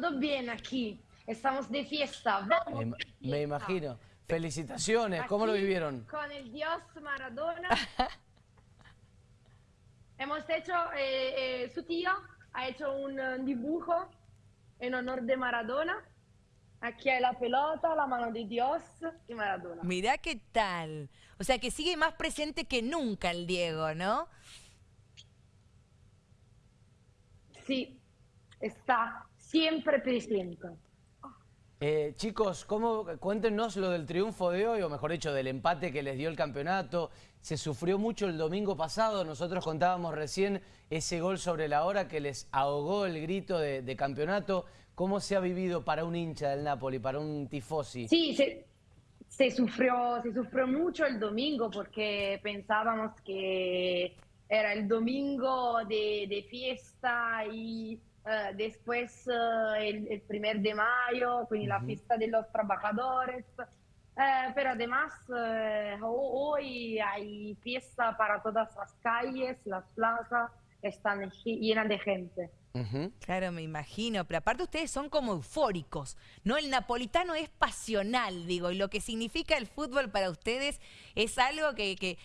todo bien aquí. Estamos de fiesta. Vamos Me, de me fiesta. imagino. Felicitaciones, ¿cómo lo Aquí, vivieron? Con el dios Maradona. Hemos hecho, eh, eh, su tío ha hecho un eh, dibujo en honor de Maradona. Aquí hay la pelota, la mano de Dios y Maradona. Mirá qué tal. O sea que sigue más presente que nunca el Diego, ¿no? Sí, está siempre presente. Eh, chicos, ¿cómo, cuéntenos lo del triunfo de hoy, o mejor dicho, del empate que les dio el campeonato. Se sufrió mucho el domingo pasado, nosotros contábamos recién ese gol sobre la hora que les ahogó el grito de, de campeonato. ¿Cómo se ha vivido para un hincha del Napoli, para un tifosi? Sí, se, se sufrió, se sufrió mucho el domingo porque pensábamos que era el domingo de, de fiesta y eh, después eh, el, el primer de mayo, quindi la fiesta de los trabajadores. Eh, pero además ho- hoy hay fiesta para todas las calles, las plazas están llenas de gente. Ujú. Claro, me imagino. Pero aparte ustedes son como eufóricos, ¿no? El napolitano es pasional, digo, y lo que significa el fútbol para ustedes es algo que, que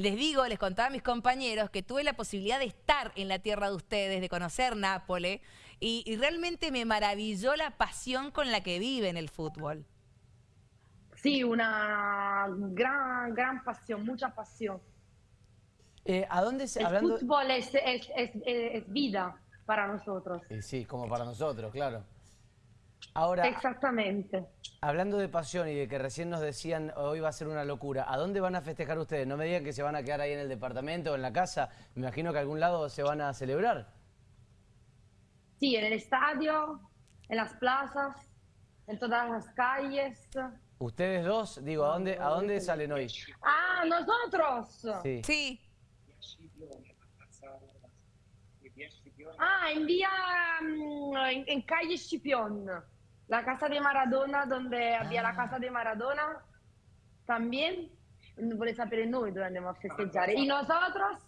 les digo, les contaba a mis compañeros que tuve la posibilidad de estar en la tierra de ustedes, de conocer Nápoles, y, y realmente me maravilló la pasión con la que viven el fútbol. Sí, una gran, gran pasión, mucha pasión. Eh, ¿A dónde se, El hablando? fútbol es, es, es- es vida para nosotros. Eh, sí, como para nosotros, claro. Ahora, Exactamente. hablando de pasión y de que recién nos decían hoy va a ser una locura, ¿a dónde van a festejar ustedes? No me digan que se van a quedar ahí en el departamento o en la casa, me imagino que a algún lado se van a celebrar. Sí, en el estadio, en las plazas, en todas las calles. Ustedes dos, digo, ¿a dónde, a dónde salen hoy? Ah, nosotros. Sí. Sí, Ah, en vía, mm, en, en calle Scipión, la casa de Maradona, donde había la casa de Maradona también. Vuole sapere noi dove andiamo a festeggiare. Y nosotros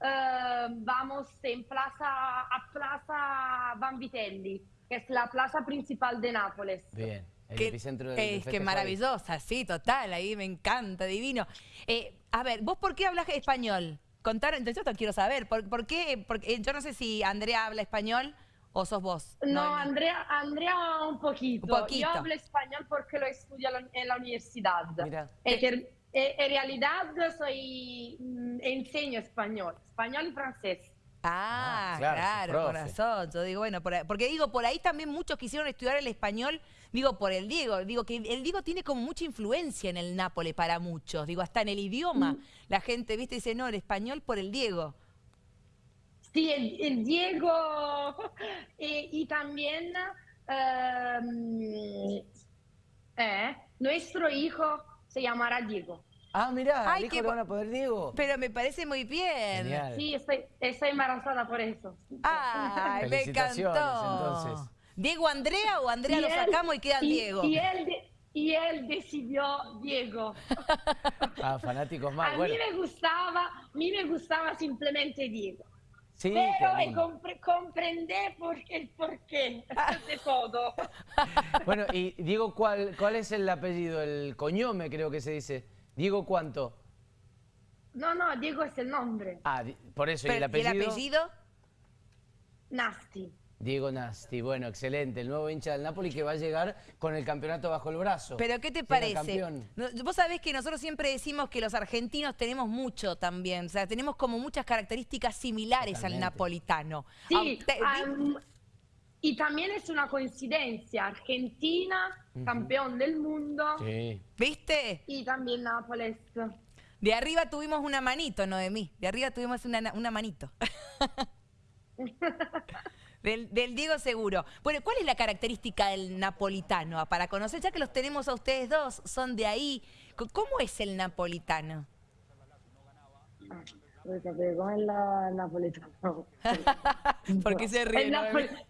eh, vamos en plaza, a Plaza Vanvitelli, que es la plaza principal de Nápoles. Bien, el que, epicentro del, es que maravillosa, sí, total, ahí me encanta, divino. Eh, a ver, ¿vos por qué hablas español? Contar, entonces yo te quiero saber, ¿por, por qué? Porque, eh, yo no sé si Andrea habla español o sos vos. No, Andrea, Andrea un poquito. Un poquito. Yo hablo español porque lo estudio en la- en universidad. Mira. Eh, en realidad soy, mm, enseño español, español y francés. Ah, Ah, claro, claro, corazón. Yo digo, bueno, por ahí- porque digo, por ahí también muchos quisieron estudiar el español, digo, por el Diego. Digo que el Diego tiene como mucha influencia en el Nápoles para muchos. Digo, hasta en el idioma. La gente, viste, dice, no, el español por el Diego. Sí, el, el Diego eh, y también ehm, eh, nuestro hijo se llamará Diego. Ah, mirá, Ay, al hijo bo- van a poder Diego. Pero me parece muy bien. Genial. Sí, estoy, estoy embarazada por eso. Ay, me Felicitaciones, encantó. entonces. ¿Diego Andrea o Andrea Y lo él- sacamos y queda y- Diego? Y él, de- y él decidió Diego. Ah, fanáticos A más. mí Bueno, me gustaba, a mí me gustaba simplemente Diego. sí, Pero qué lindo. compre- comprendé por, el porqué de todo. Bueno, y Diego, ¿cuál, ¿cuál es el apellido? El coñome, creo que se dice. Diego, ¿cuánto? No, no, Diego es el nombre. Ah, por eso, ¿y el Pero- ¿Y apellido? el apellido? Nasty. Diego Nasti. Bueno, excelente. El nuevo hincha del Napoli que va a llegar con el campeonato bajo el brazo. Pero ¿qué te parece? No, Vos sabés que nosotros siempre decimos que los argentinos tenemos mucho también, o sea, tenemos como muchas características similares al napolitano. Sí, y también es una coincidencia. Argentina, campeón del mundo, Sí. ¿Viste? y también Nápoles. De arriba tuvimos una manito, Noemí. De arriba tuvimos una, una manito. Del, del Diego seguro. Bueno, ¿cuál es la característica del napolitano? Ah, Para conocer, ya que los tenemos a ustedes dos, son de ahí. ¿Cómo es el napolitano? Vuoi sapere com'è la il napoletano? ¿Por qué se ríe,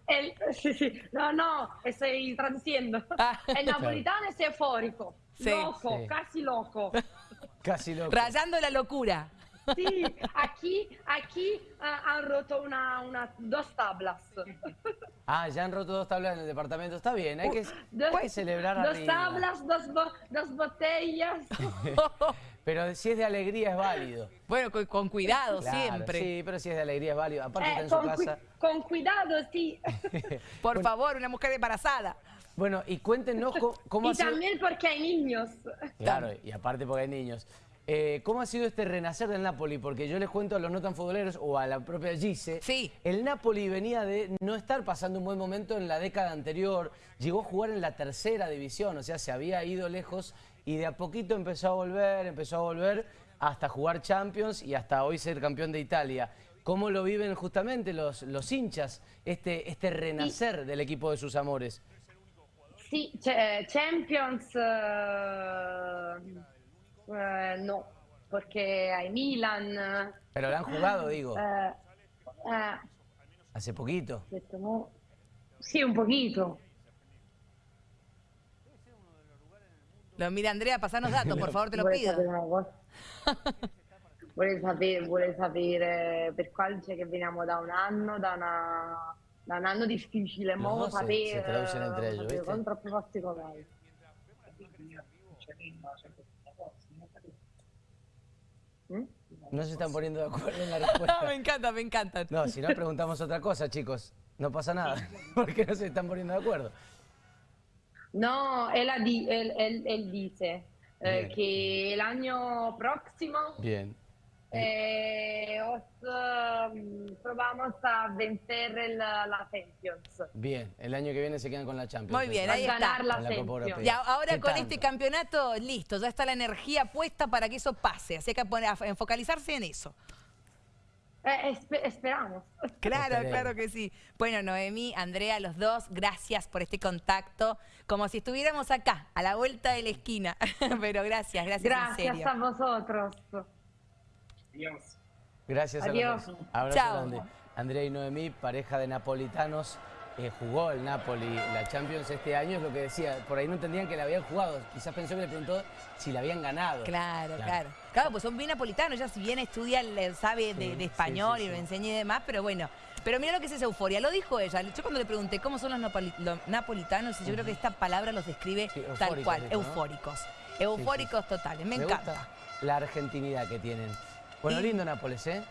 El sí, sí. No, no, estoy traduciendo. Ah. El napolitano es eufórico, Sí. loco, Sí. casi loco. Casi loco. Rayando la locura. Sí, aquí, aquí ah, han roto una, una, dos tablas. Ah, ya han roto dos tablas en el departamento. Está bien, hay que, Dos, hay que celebrar dos arriba. tablas, dos, bo- dos botellas. Pero si es de alegría es válido. Bueno, con, con cuidado Claro, siempre. Sí, pero si es de alegría es válido. Aparte está Eh, en su con, casa. con cuidado, sí. Por favor, una mujer embarazada. Bueno, y cuéntenos cómo, cómo y ha sido... también porque hay niños. Claro, y aparte porque hay niños. Eh, ¿Cómo ha sido este renacer del Napoli? Porque yo les cuento a los no tan futboleros o a la propia Gise. Sí. El Napoli venía de no estar pasando un buen momento en la década anterior. Llegó a jugar en la tercera división, o sea, se había ido lejos y de a poquito empezó a volver, empezó a volver hasta jugar Champions y hasta hoy ser campeón de Italia. ¿Cómo lo viven justamente los, los hinchas, este, este renacer del equipo de sus amores? Sí, ch- Champions eh, eh, no, porque hay Milan. Pero lo han jugado, digo, eh, eh, hace poquito. mo- sì, un poquito. Lo mira Andrea, pasanos datos, por favor, te lo pido. vuole, sapere, vuole sapere per quale dice che veniamo da un anno, da, una, da un anno difficile. Mo No, se- sapere, se traducen entre ellos, sapere con troppi particolari. ¿Mm? No se están poniendo de acuerdo en la Ah, me respuesta. encanta, me encanta. No, si no preguntamos otra cosa, chicos. No pasa nada, porque no se están poniendo de acuerdo. No, él, él, él- él dice eh, que el año próximo Bien. Eh, os, probamos a vencer el- la Champions. Bien, el año que viene se quedan con la Champions. Muy bien, A ahí está. ganar la la. Y ahora ¿Qué con tanto? este campeonato, listo, ya está la energía puesta para que eso pase. Así que hay que poner- a focalizarse en eso. Eh, espe- esperamos. Claro, Esperemos. claro que sí. Bueno, Noemí, Andrea, los dos, gracias por este contacto. Como si estuviéramos acá, a la vuelta de la esquina. Pero gracias, gracias, en Gracias serio. a vosotros. Gracias a Adiós. los dos. Abrazo Chao. grande. Andrea y Noemí, pareja de napolitanos, eh, jugó el Napoli la Champions este año, es lo que decía. Por ahí no entendían que la habían jugado. Quizás pensó que le preguntó si la habían ganado. Claro, claro. Claro, pues son bien napolitanos, ella si bien estudia, le sabe de, Sí, de español sí, sí, y lo sí. enseña y demás, pero bueno. Pero mira lo que es esa euforia, lo dijo ella. Yo cuando le pregunté cómo son los, napoli- los napolitanos, yo creo que esta palabra los describe Sí, tal cual, dijo, ¿no? eufóricos. Eufóricos totales, me, encanta. gusta la argentinidad que tienen. Bueno, lindo Nápoles, ¿eh?